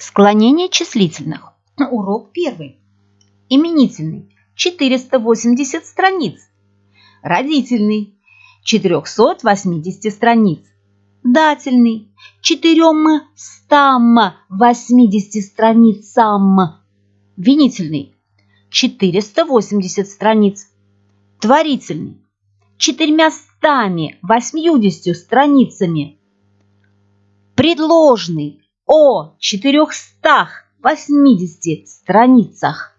Склонение числительных. Урок первый. Именительный. 480 страниц. Родительный. 480 страниц. Дательный. 480 страницам. Винительный. 480 страниц. Творительный. 480 страницами. Предложный о 480 страницах.